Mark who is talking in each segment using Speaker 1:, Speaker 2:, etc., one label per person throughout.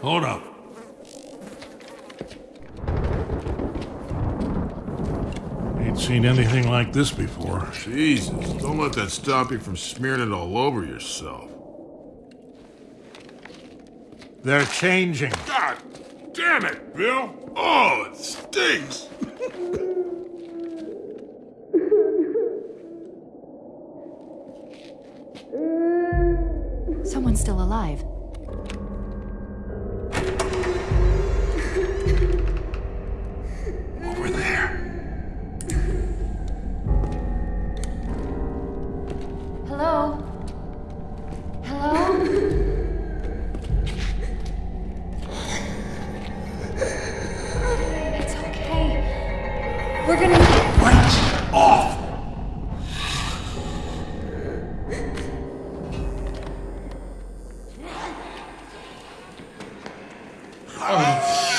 Speaker 1: Hold up. Ain't seen anything like this before.
Speaker 2: Jesus, don't let that stop you from smearing it all over yourself.
Speaker 1: They're changing.
Speaker 2: God damn it, Bill! Oh, it stinks!
Speaker 3: Someone's still alive.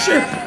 Speaker 2: Oh,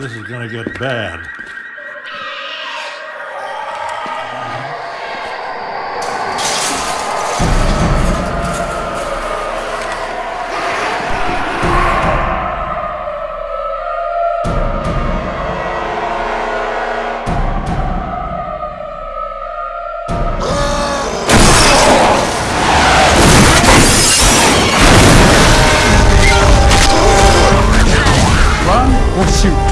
Speaker 1: this is gonna get bad.
Speaker 4: Shoot?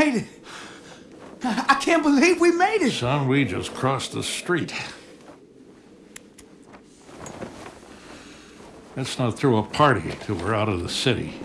Speaker 4: Made it! I can't believe we made it!
Speaker 1: Son, we just crossed the street. Let's not throw a party till we're out of the city.